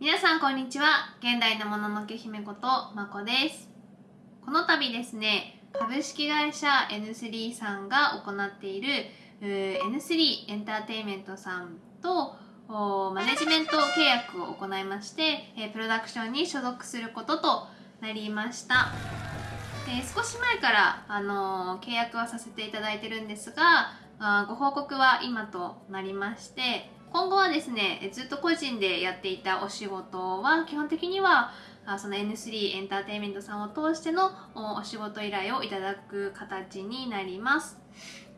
皆さんこんにちは。現代のもののけ姫ことまこです。この度ですね株式会社 N3 さんが行っている N3 エンターテインメントさんとマネジメント契約を行いましてプロダクションに所属することとなりました。少し前から、あの契約はさせていただいてるんですがご報告は今となりまして今後はですねずっと個人でやっていたお仕事は基本的にはその N3 エンターテインメントさんを通してのお仕事依頼をいただく形になります。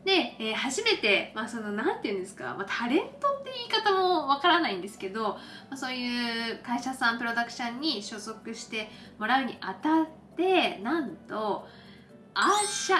で、えー、初めて、まあ、その何て言うんですか、まあ、タレントって言い方もわからないんですけど、まあ、そういう会社さんプロダクションに所属してもらうにあたってなんとアーシャ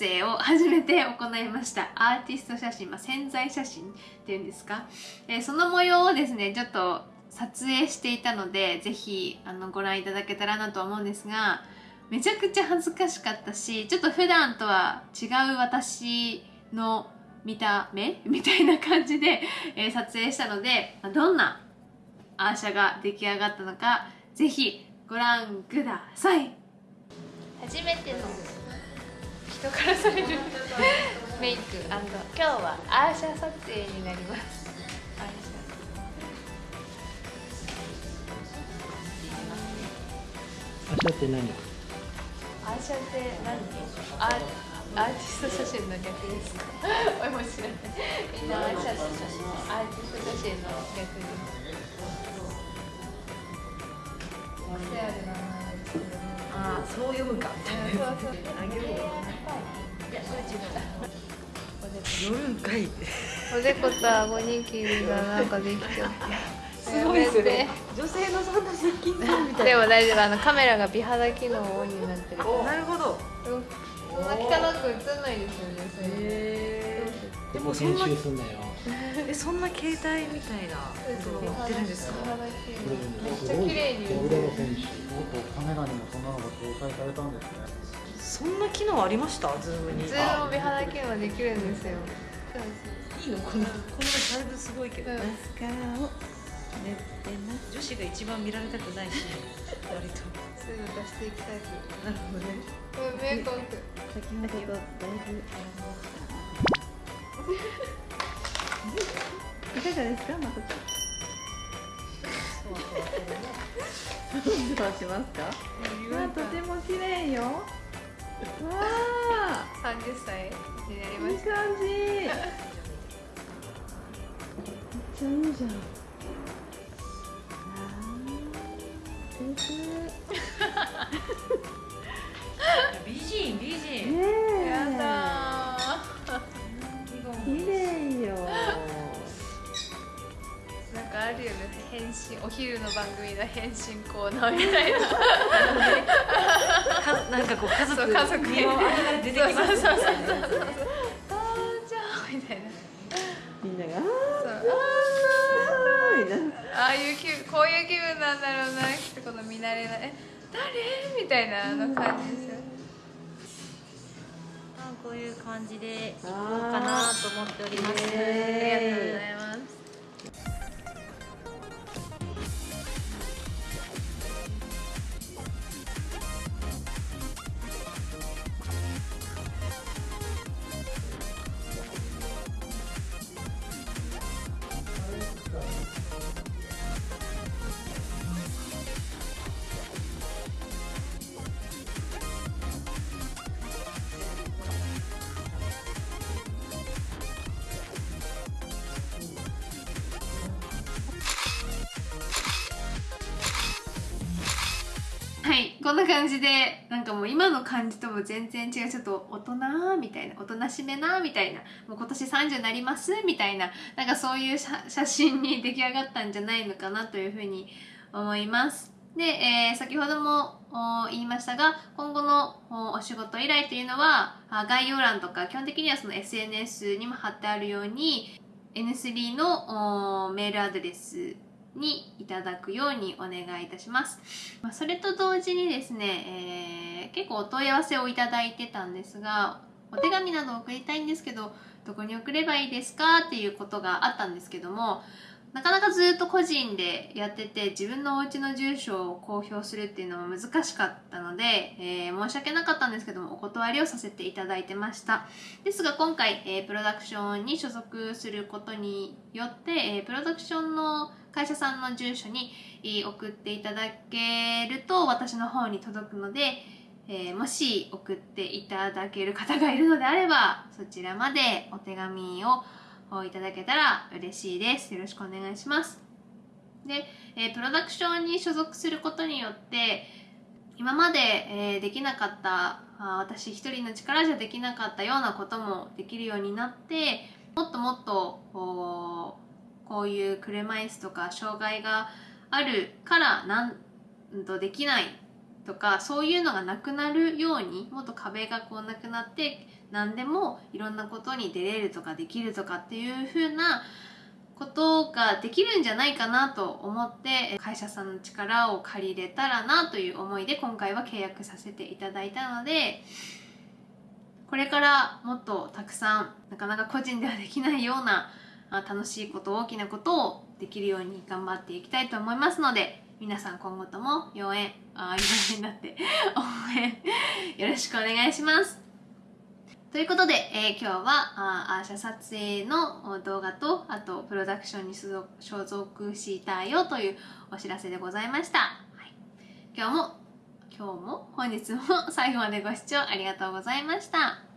影を初めて行いました。アーティスト写真、まあ、潜在写真っていうんですか、えー、その模様をですねちょっと撮影していたのでぜひあのご覧いただけたらなと思うんですがめちゃくちゃ恥ずかしかったしちょっと普段とは違う私の見た目？みたいな感じで、えー、撮影したのでどんなアーシャが出来上がったのかぜひご覧ください。初めての人からされるメイク今日はアーシャ撮影になります。アーシャって何？アーシャって何？アーアーティスト写真の逆です。おいも知らない。みんなアーシャアーティスト写真の逆です。癖ある名前ですけどああそう読むか。みたいなそうそうあげるよいやそれ違う。夜んかい。おでこと顎にきりがなんかできちゃってすごいですね。女性のそんな接近感みたいな。でも大丈夫あのカメラが美肌機能オンになってるなるほどそんな汚く映んないですよねそれでも編集すんだよ。えそんな携帯みたいなことをやってるんですか？めっちゃ綺麗に映るカメラにもそんなのが搭載されたんですね。そんな機能ありました？ズームにズーム美肌機能できるんですよいいのこのこのサイズすごいけど、マスカラをねってな女子が一番見られたくないし割と。そういうの出していきたいなるほどね。メイク先ほどだいぶいかがですかまこちゃん。どうしますか？あ。とても綺麗よ。わあ。三十歳になりました。いい感じ。めっちゃいいじゃん。美お昼の番組の変身コーナーみたいな。なんかこう家族家族に。出てきますみたいなみたいな。みんながああいう気こういう気分なんだろうな。ってこの見慣れない。え誰？みたいなの感じですよ。こういう感じでいこうかなと思っております、こんな感じでなんかもう今の感じとも全然違う。ちょっと大人みたいなおとなしめなみたいな。もう今年30になりますみたいな。なんかそういう写真に出来上がったんじゃないのかなというふうに思います。で、えー、先ほども言いましたが今後のお仕事依頼というのは概要欄とか基本的にはその SNS にも貼ってあるように N3 のメールアドレスにいただくようにお願いいたします。まあ、それと同時にですね、えー、結構お問い合わせをいただいてたんですが、お手紙など送りたいんですけど、どこに送ればいいですかっていうことがあったんですけども、なかなかずっと個人でやってて自分のお家の住所を公表するっていうのも難しかったので、えー、申し訳なかったんですけどもお断りをさせていただいてましたですが今回、えー、プロダクションに所属することによって、えー、プロダクションの会社さんの住所に送っていただけると私の方に届くので、えー、もし送っていただける方がいるのであればそちらまでお手紙をいただけたら嬉しいです。よろしくお願いします。で、えー、プロダクションに所属することによって今まで、えー、できなかったあ私一人の力じゃできなかったようなこともできるようになってもっともっとこういう車椅子とか障害があるからなんとできないとかそういうのがなくなるようにもっと壁がこうなくなって何でもいろんなことに出れるとかできるとかっていう風なことができるんじゃないかなと思って会社さんの力を借りれたらなという思いで今回は契約させていただいたのでこれからもっとたくさんなかなか個人ではできないような楽しいこと大きなことをできるように頑張っていきたいと思いますので皆さん今後とも応援あ応援だって 応援よろしくお願いします。ということで、えー、今日はあアーシャ撮影の動画とあとプロダクションに所属したよというお知らせでございました、はい、今日も今日も本日も最後までご視聴ありがとうございました。